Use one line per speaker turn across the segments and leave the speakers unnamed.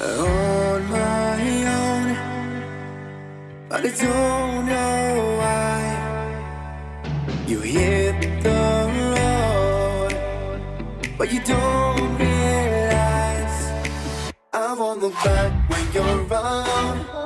on my own But I don't know why. You hit the road But you don't realize I'm on the back when you're around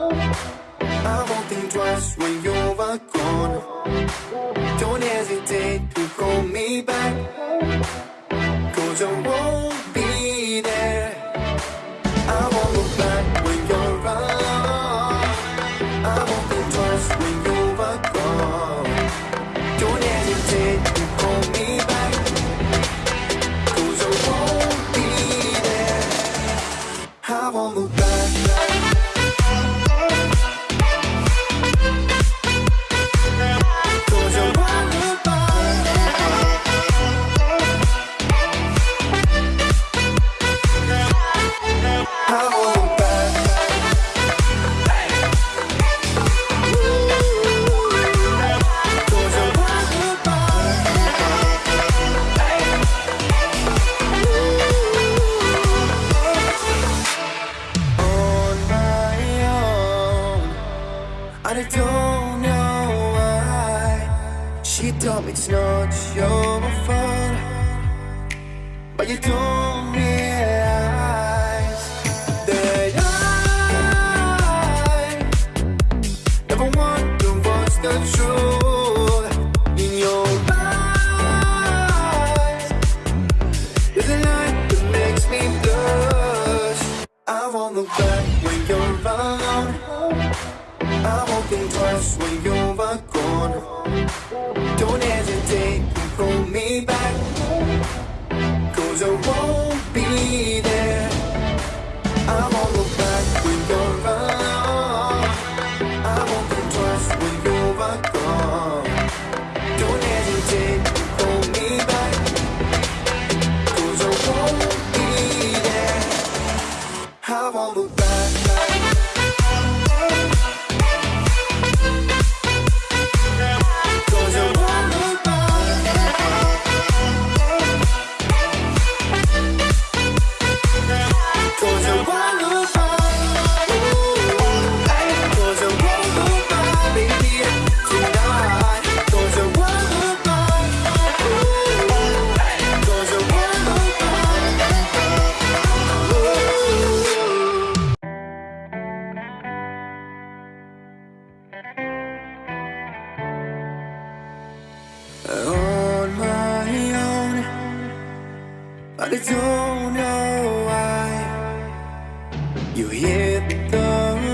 I don't know why. She told me it's not your fault But you don't realize That I Never wonder what's the truth In your eyes. There's a light that makes me blush. I won't look back I won't be there. I won't look back when you're around I won't think twice when you're gone Don't hesitate to call me back. Cause I won't be there. I won't look back I don't know why You hit the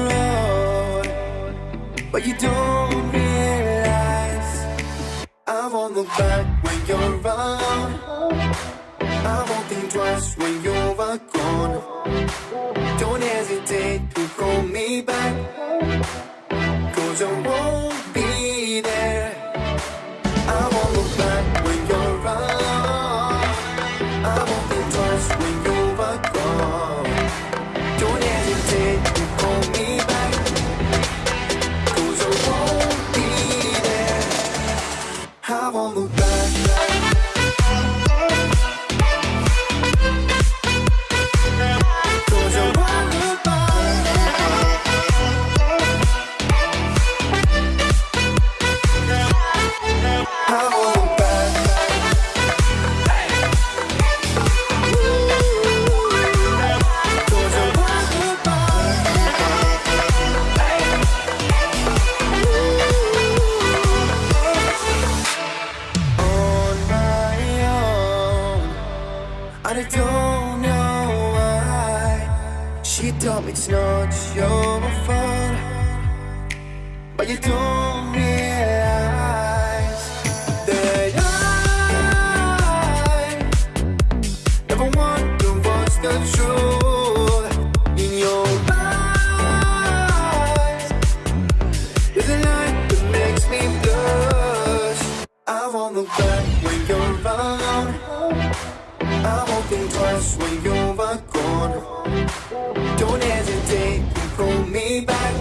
road But you don't realize I won't look back when you're around I won't think twice when you're gone. Don't hesitate to call me back Cause I won't I I don't know why. She told me it's not your fault. But you don't realize That I Never wonder what's the truth In your eyes. There's a light that makes me blush. I won't look back when you're around I won't twice when you're gone Don't hesitate to call me back